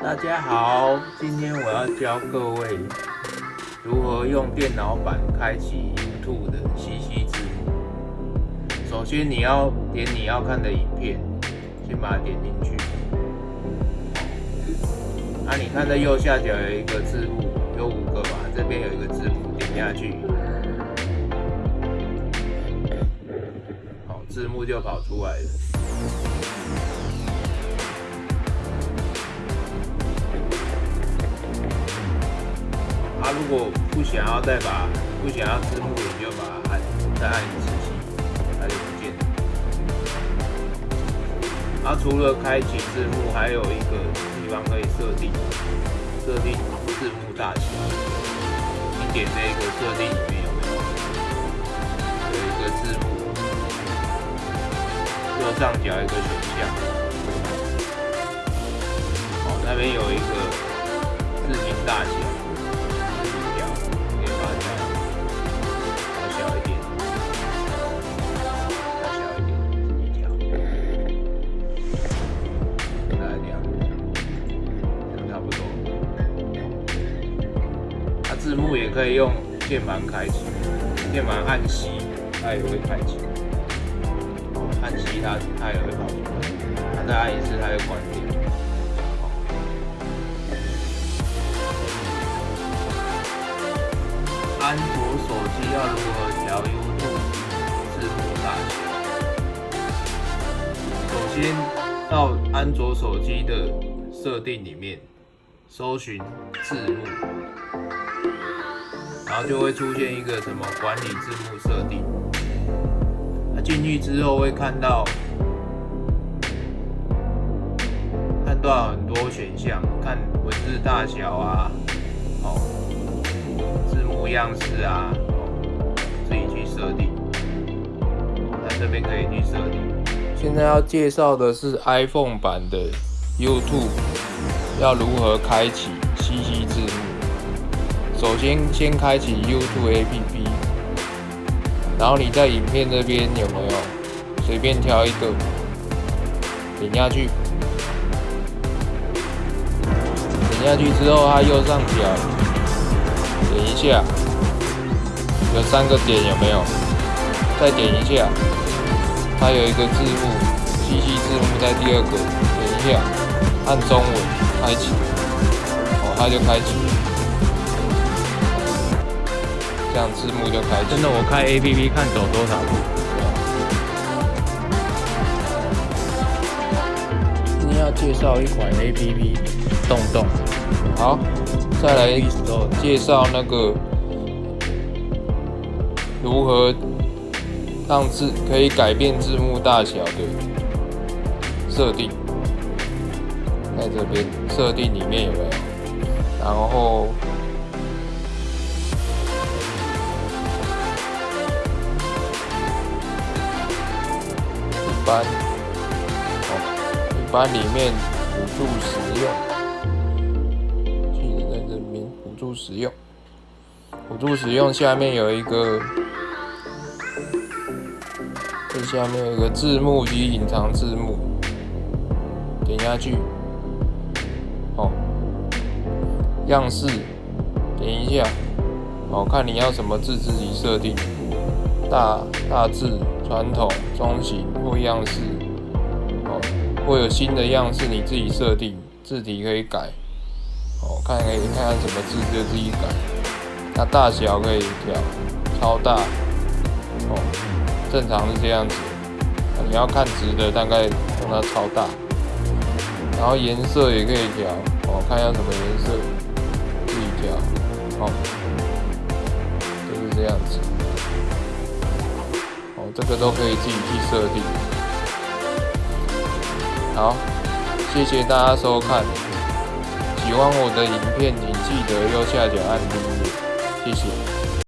大家好，今天我要教各位如何用电脑版开启 YouTube 的 CC 字幕。首先你要点你要看的影片，先把它点进去。啊，你看这右下角有一个字幕，有五个吧？这边有一个字幕，点下去，好，字幕就跑出来了。啊，如果不想要再把不想要字幕，你就把它按再按一次起，它就不见了。啊，除了开启字幕，还有一个地方可以设定设定字幕大小。你点这个设定里面有没有？有一个字幕，右上角一个选项，哦，那边有一个字形大小。字幕也可以用键盘开启，键盘按 C 它也会开启，按 C 它它也会跑出来，再按一次它就关掉。安卓手机要如何调 YouTube 字幕大小？首先到安卓手机的设定里面，搜寻字幕。然后就会出现一个什么管理字幕设定，那进去之后会看到看到很多选项，看文字大小啊，哦，字幕样式啊，哦，自己去设定。那这边可以去设定。现在要介绍的是 iPhone 版的 YouTube 要如何开启 CC。首先，先开启 YouTube APP，然后你在影片这边有没有随便挑一个，点下去，点下去之后，它右上角点一下，有三个点有没有？再点一下，它有一个字幕，CC 字幕在第二个，点一下，按中文开启，哦，它就开启了。这样字幕就开。真的，我开 A P P 看走多少步。今天要介绍一款 A P P，动动。好，再来介绍那个如何让字可以改变字幕大小的设定，在这边设定里面有没有？然后。班哦，一般里面辅助使用，记得在这边辅助使用，辅助使用下面有一个，这下面有一个字幕及隐藏字幕，点下去，哦，样式点一下，哦，看你要什么字自己设定，大大字。传统、中型或样式，哦，或有新的样式，你自己设定，字体可以改，哦，看可以看看什么字就自己改。那大小可以调超大，哦，正常是这样子。你要看直的，大概用它超大。然后颜色也可以调，哦，看要什么颜色，自己调，哦，这个都可以自己去设定。好，谢谢大家收看。喜欢我的影片，请记得右下角按订阅，谢谢。